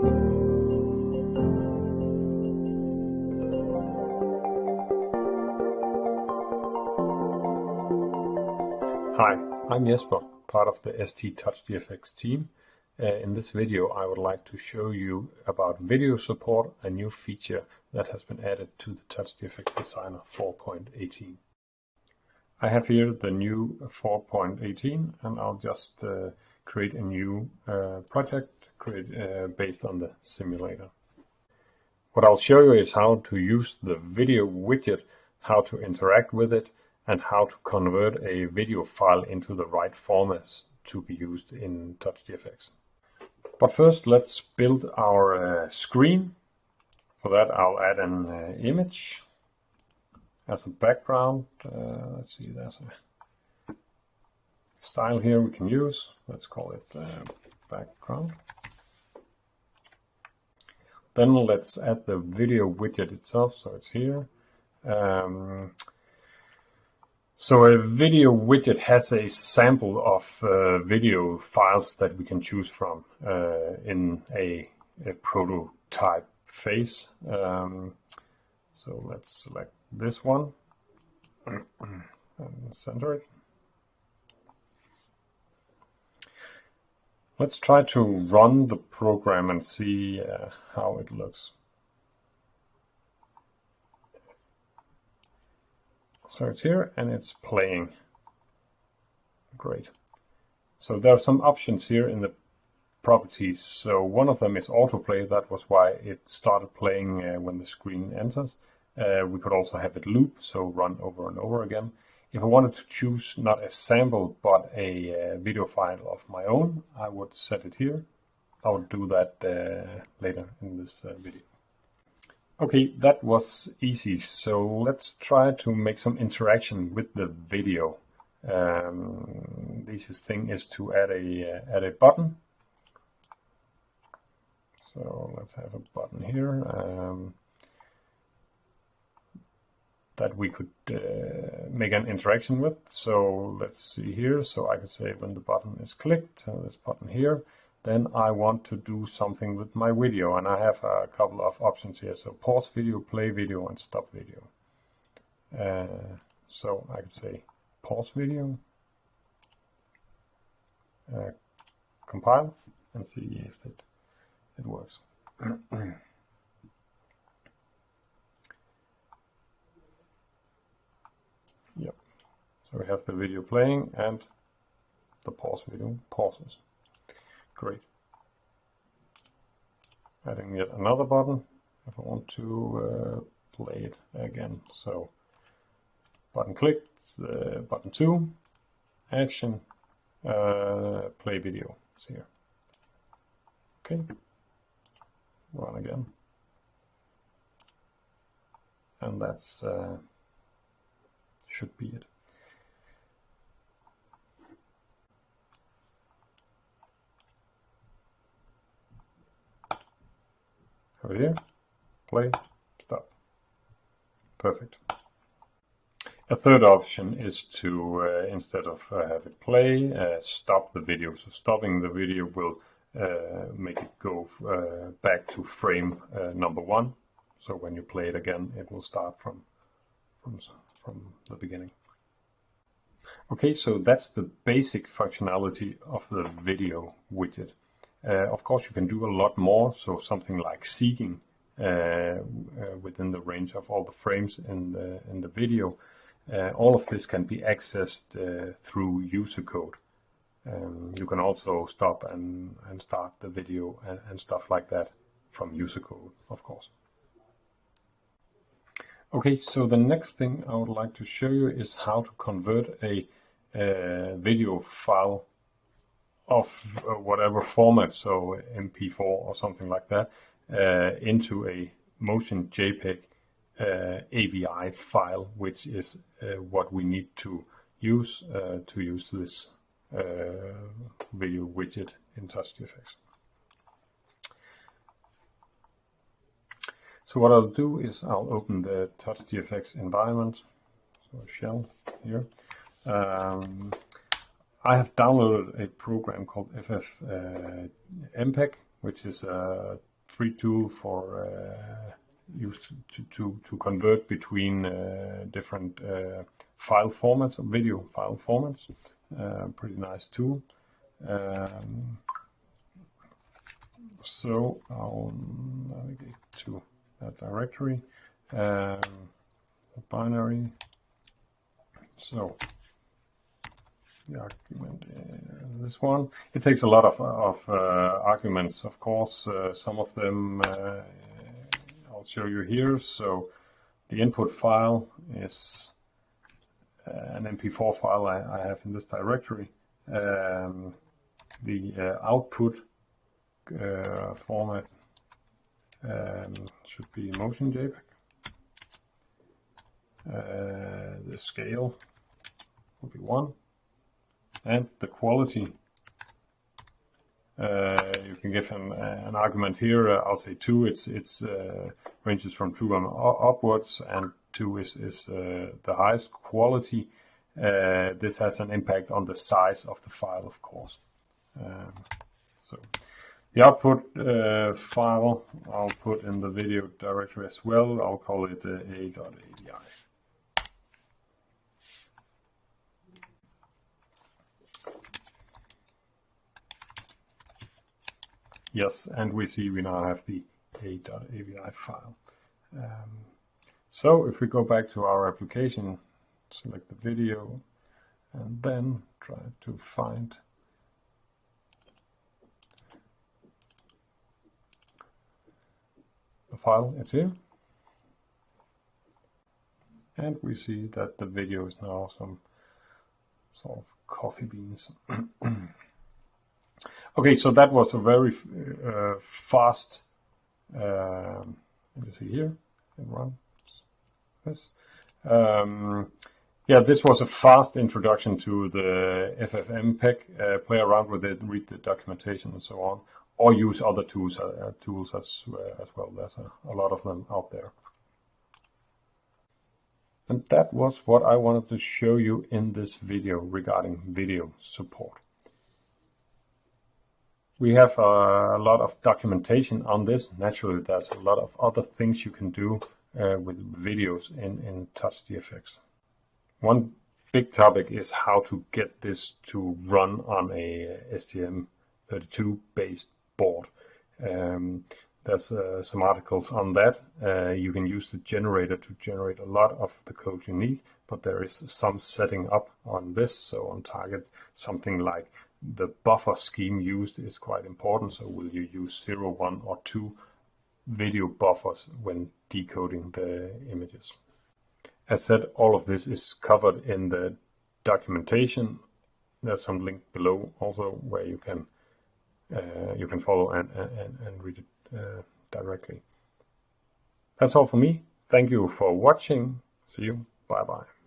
Hi, I'm Jesper, part of the ST TouchGFX team. Uh, in this video I would like to show you about video support, a new feature that has been added to the TouchGFX Designer 4.18. I have here the new 4.18 and I'll just uh, create a new uh, project uh, based on the simulator. What I'll show you is how to use the video widget, how to interact with it, and how to convert a video file into the right format to be used in TouchGFX. But first, let's build our uh, screen. For that, I'll add an uh, image as a background. Uh, let's see, there's a style here we can use. Let's call it uh, background. Then let's add the video widget itself, so it's here. Um, so a video widget has a sample of uh, video files that we can choose from uh, in a, a, prototype phase. Um, so let's select this one and center it. Let's try to run the program and see uh, how it looks. So it's here and it's playing. Great. So there are some options here in the properties. So one of them is autoplay. That was why it started playing uh, when the screen enters. Uh, we could also have it loop, so run over and over again. If I wanted to choose not a sample, but a uh, video file of my own, I would set it here. I will do that uh, later in this uh, video. Okay, that was easy. So let's try to make some interaction with the video. Um, the easiest thing is to add a uh, add a button. So let's have a button here um, that we could uh, make an interaction with. So let's see here. So I could say when the button is clicked, uh, this button here, then I want to do something with my video and I have a couple of options here. So pause video, play video and stop video. Uh, so I could say pause video, uh, compile and see if it, it works. So we have the video playing and the pause video pauses. Great. Adding yet another button if I want to uh, play it again. So button clicked, the button two, action, uh, play video is here. Okay, run again. And that's uh, should be it. Here, play, stop. Perfect. A third option is to, uh, instead of uh, have it play, uh, stop the video. So stopping the video will uh, make it go uh, back to frame uh, number one. So when you play it again, it will start from, from, from the beginning. Okay, so that's the basic functionality of the video widget. Uh, of course, you can do a lot more, so something like seeking uh, uh, within the range of all the frames in the, in the video. all of this can be accessed through user code. Um, you can also stop and, and start the video and, and, stuff like that from user code, of course. Okay, so the next thing I would like to show you is how to convert a, a video file of uh, whatever format, so MP4 or something like that, uh, into a motion JPEG uh, AVI file, which is uh, what we need to use uh, to use this uh, video widget in TouchGFX. So what I'll do is I'll open the TouchGFX environment, so a shell here. Um, I have downloaded a program called FF uh, MPEG, which is a free tool for uh, used to, to, to convert between uh, different uh, file formats or video file formats. Uh, pretty nice tool. Um, so I'll navigate to that directory, um, binary. So the argument is this one. It takes a lot of, of uh, arguments, of course. Uh, some of them uh, I'll show you here. So the input file is uh, an MP4 file I, I, have in this directory. Um, the uh, output uh, format um, should be motion JPEG. the scale will be one and the quality uh, you can give an, an argument here. Uh, I'll say two. It's it's uh, ranges from two on upwards, and two is is the highest quality. this has an impact on the size of the file, of course. Um, so the output uh, file I'll put in the video directory as well. I'll call it uh, a.avi. Yes, and we see we now have the a.avi file. Um, so if we go back to our application, select the video, and then try to find the file it's here. And we see that the video is now some sort of coffee beans. Okay, so that was a very uh, fast, um, let me see here, this. Um, yeah, this was a fast introduction to the FFmpeg. Uh, play around with it, read the documentation and so on, or use other tools, uh, tools as, uh, as well. There's a, a lot of them out there. And that was what I wanted to show you in this video regarding video support. We have a lot of documentation on this. Naturally, there's a lot of other things you can do uh, with videos in, in TouchGFX. One big topic is how to get this to run on a STM32 based board. Um, there's uh, some articles on that. Uh, you can use the generator to generate a lot of the code you need, but there is some setting up on this. So on target, something like the buffer scheme used is quite important. So will you use zero, one, or two video buffers when decoding the images? As said, all of this is covered in the documentation. There's some link below also where you can uh, you can follow and, and, and read it uh, directly. That's all for me. Thank you for watching. See you. Bye bye.